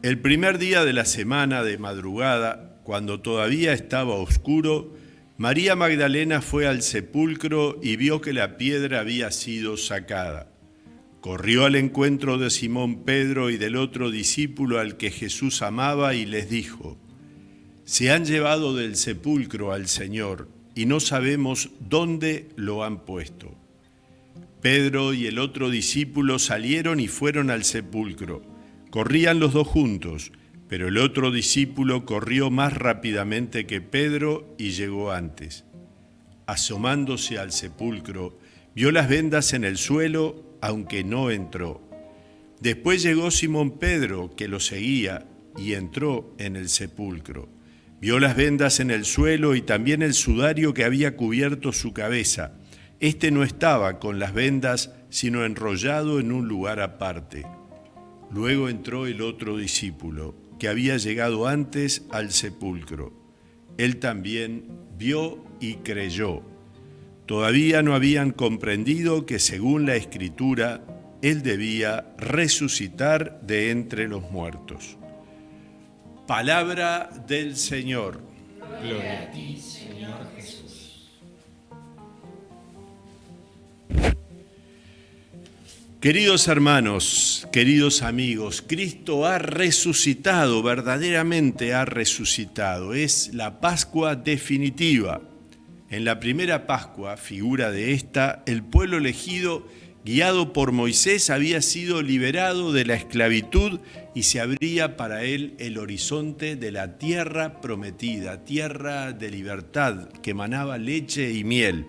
El primer día de la semana de madrugada, cuando todavía estaba oscuro, María Magdalena fue al sepulcro y vio que la piedra había sido sacada. Corrió al encuentro de Simón Pedro y del otro discípulo al que Jesús amaba y les dijo, Se han llevado del sepulcro al Señor y no sabemos dónde lo han puesto. Pedro y el otro discípulo salieron y fueron al sepulcro. Corrían los dos juntos, pero el otro discípulo corrió más rápidamente que Pedro y llegó antes. Asomándose al sepulcro, vio las vendas en el suelo, aunque no entró. Después llegó Simón Pedro, que lo seguía, y entró en el sepulcro. Vio las vendas en el suelo y también el sudario que había cubierto su cabeza este no estaba con las vendas, sino enrollado en un lugar aparte. Luego entró el otro discípulo, que había llegado antes al sepulcro. Él también vio y creyó. Todavía no habían comprendido que según la escritura, Él debía resucitar de entre los muertos. Palabra del Señor. Gloria a ti, Señor Queridos hermanos, queridos amigos, Cristo ha resucitado, verdaderamente ha resucitado. Es la Pascua definitiva. En la primera Pascua, figura de esta, el pueblo elegido, guiado por Moisés, había sido liberado de la esclavitud y se abría para él el horizonte de la tierra prometida, tierra de libertad que emanaba leche y miel.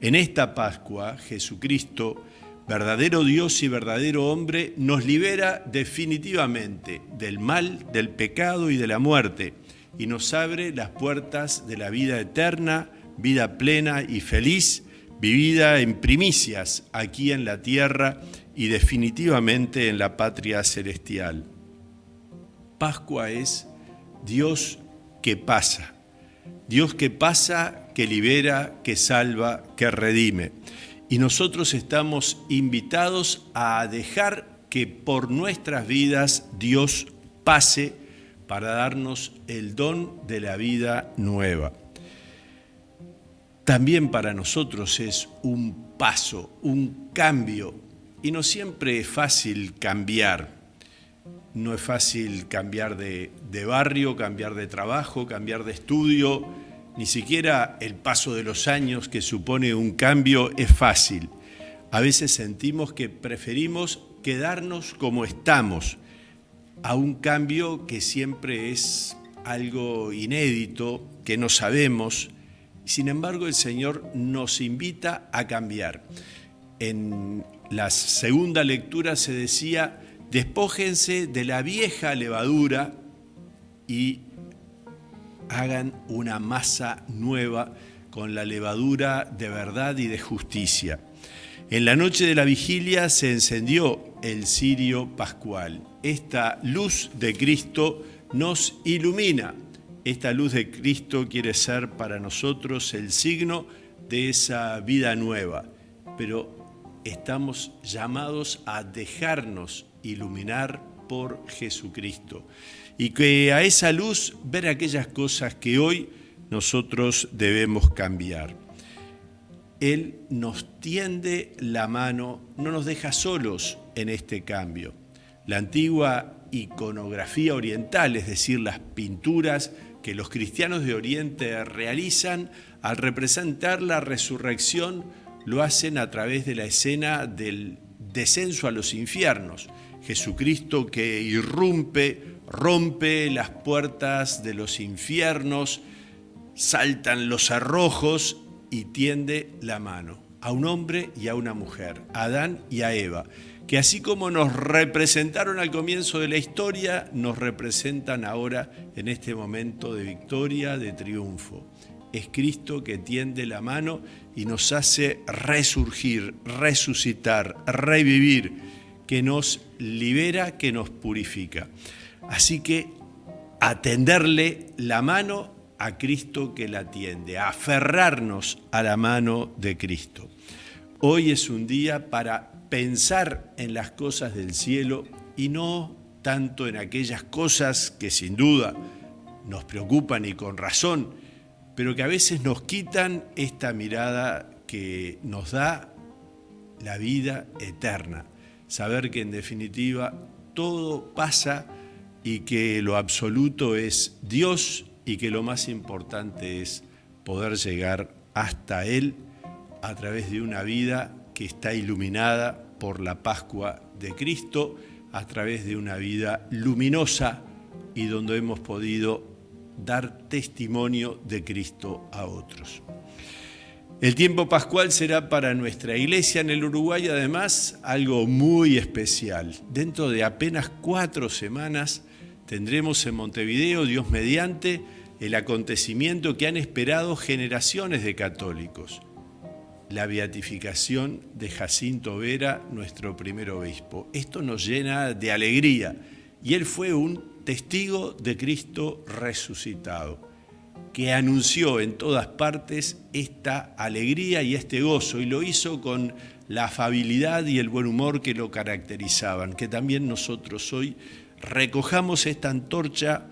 En esta Pascua, Jesucristo, verdadero Dios y verdadero hombre, nos libera definitivamente del mal, del pecado y de la muerte y nos abre las puertas de la vida eterna, vida plena y feliz, vivida en primicias aquí en la tierra y definitivamente en la patria celestial. Pascua es Dios que pasa, Dios que pasa, que libera, que salva, que redime y nosotros estamos invitados a dejar que por nuestras vidas Dios pase para darnos el don de la vida nueva. También para nosotros es un paso, un cambio, y no siempre es fácil cambiar. No es fácil cambiar de, barrio, cambiar de trabajo, cambiar de estudio, ni siquiera el paso de los años que supone un cambio es fácil. A veces sentimos que preferimos quedarnos como estamos a un cambio que siempre es algo inédito, que no sabemos. Sin embargo, el Señor nos invita a cambiar. En la segunda lectura se decía, despójense de la vieja levadura y hagan una masa nueva con la levadura de verdad y de justicia. En la noche de la vigilia se encendió el cirio pascual. Esta luz de Cristo nos ilumina. Esta luz de Cristo quiere ser para nosotros el signo de esa vida nueva, pero estamos llamados a dejarnos iluminar por Jesucristo y que a esa luz ver aquellas cosas que hoy nosotros debemos cambiar. Él nos tiende la mano, no nos deja solos en este cambio. La antigua iconografía oriental, es decir, las pinturas que los cristianos de Oriente realizan al representar la resurrección, lo hacen a través de la escena del descenso a los infiernos. Jesucristo que irrumpe rompe las puertas de los infiernos, saltan los arrojos y tiende la mano a un hombre y a una mujer, a Adán y a Eva, que así como nos representaron al comienzo de la historia, nos representan ahora en este momento de victoria, de triunfo. Es Cristo que tiende la mano y nos hace resurgir, resucitar, revivir, que nos libera, que nos purifica. Así que atenderle la mano a Cristo que la atiende, aferrarnos a la mano de Cristo. Hoy es un día para pensar en las cosas del cielo y no tanto en aquellas cosas que sin duda nos preocupan y con razón, pero que a veces nos quitan esta mirada que nos da la vida eterna. Saber que en definitiva todo pasa y que lo absoluto es Dios y que lo más importante es poder llegar hasta Él a través de una vida que está iluminada por la Pascua de Cristo, a través de una vida luminosa y donde hemos podido dar testimonio de Cristo a otros. El tiempo pascual será para nuestra iglesia en el Uruguay además algo muy especial. Dentro de apenas cuatro semanas tendremos en Montevideo, Dios mediante, el acontecimiento que han esperado generaciones de católicos, la beatificación de Jacinto Vera, nuestro primer obispo. Esto nos llena de alegría y él fue un testigo de Cristo resucitado, que anunció en todas partes esta alegría y este gozo, y lo hizo con la afabilidad y el buen humor que lo caracterizaban, que también nosotros hoy recojamos esta antorcha,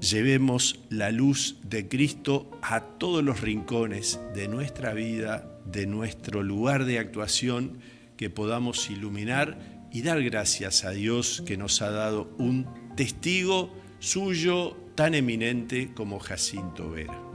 llevemos la luz de Cristo a todos los rincones de nuestra vida, de nuestro lugar de actuación, que podamos iluminar y dar gracias a Dios que nos ha dado un testigo suyo tan eminente como Jacinto Vera.